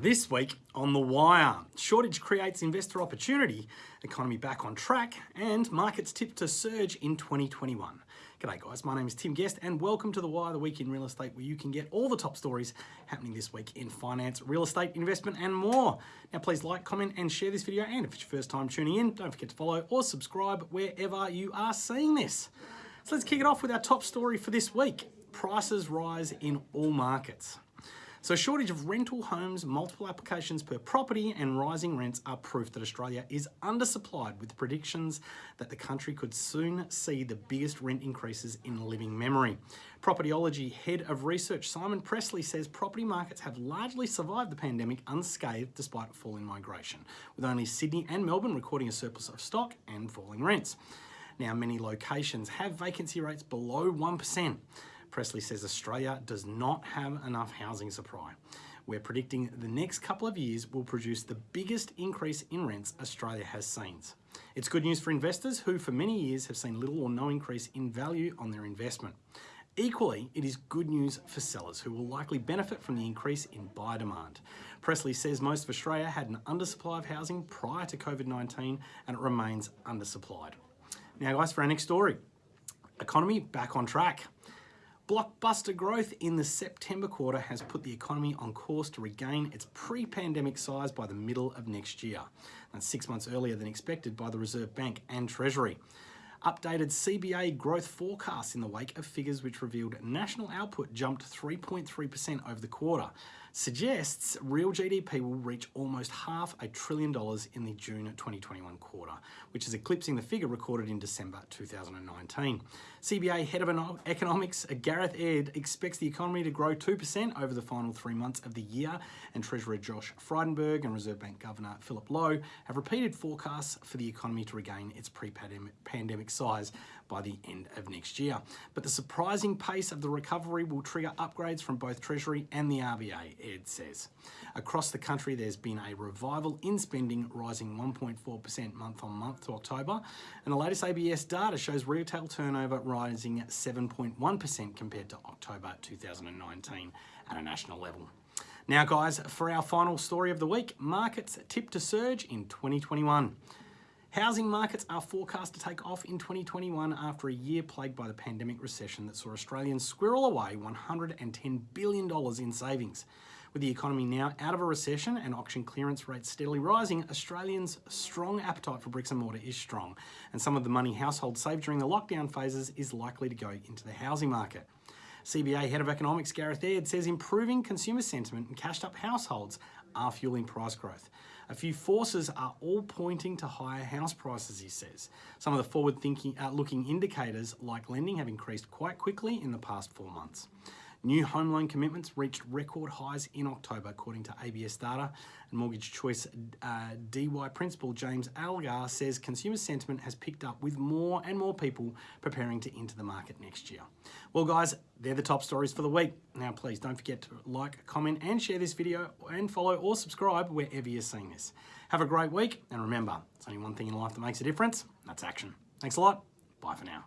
This week on The Wire, shortage creates investor opportunity, economy back on track, and markets tipped to surge in 2021. G'day guys, my name is Tim Guest and welcome to The Wire, the week in real estate where you can get all the top stories happening this week in finance, real estate, investment and more. Now please like, comment and share this video and if it's your first time tuning in, don't forget to follow or subscribe wherever you are seeing this. So let's kick it off with our top story for this week. Prices rise in all markets. So shortage of rental homes, multiple applications per property and rising rents are proof that Australia is undersupplied with predictions that the country could soon see the biggest rent increases in living memory. Propertyology Head of Research Simon Pressler says property markets have largely survived the pandemic unscathed despite a fall in migration, with only Sydney and Melbourne recording a surplus of stock and falling rents. Now, many locations have vacancy rates below 1%. Pressler says Australia does not have enough housing supply. We're predicting the next couple of years will produce the biggest increase in rents Australia has seen. It's good news for investors who for many years have seen little or no increase in value on their investment. Equally, it is good news for sellers who will likely benefit from the increase in buyer demand. Pressler says most of Australia had an undersupply of housing prior to COVID-19 and it remains undersupplied. Now guys, for our next story, economy back on track. Blockbuster growth in the September quarter has put the economy on course to regain its pre-pandemic size by the middle of next year. That's six months earlier than expected by the Reserve Bank and Treasury. Updated CBA growth forecasts in the wake of figures which revealed national output jumped 3.3% over the quarter suggests real GDP will reach almost half a trillion dollars in the June 2021 quarter, which is eclipsing the figure recorded in December 2019. CBA Head of Economics Gareth Aird expects the economy to grow 2% over the final three months of the year, and Treasurer Josh Frydenberg and Reserve Bank Governor Philip Lowe have repeated forecasts for the economy to regain its pre-pandemic size by the end of next year. But the surprising pace of the recovery will trigger upgrades from both Treasury and the RBA, Aird says. Across the country, there's been a revival in spending, rising 1.4% month on month to October. And the latest ABS data shows retail turnover rising 7.1% compared to October 2019 at a national level. Now guys, for our final story of the week, markets tipped to surge in 2021. Housing markets are forecast to take off in 2021 after a year plagued by the pandemic recession that saw Australians squirrel away $110 billion in savings. With the economy now out of a recession and auction clearance rates steadily rising, Australians' strong appetite for bricks and mortar is strong, and some of the money households saved during the lockdown phases is likely to go into the housing market. CBA Head of Economics Gareth Aird says improving consumer sentiment and cashed up households are fueling price growth. A few forces are all pointing to higher house prices, he says. Some of the forward-thinking, uh, looking indicators like lending have increased quite quickly in the past four months. New home loan commitments reached record highs in October, according to ABS data. And Mortgage Choice uh, Dee Why Principal James Algar says consumer sentiment has picked up with more and more people preparing to enter the market next year. Well, guys, they're the top stories for the week. Now, please don't forget to like, comment, and share this video, and follow or subscribe wherever you're seeing this. Have a great week, and remember, it's only one thing in life that makes a difference. That's action. Thanks a lot. Bye for now.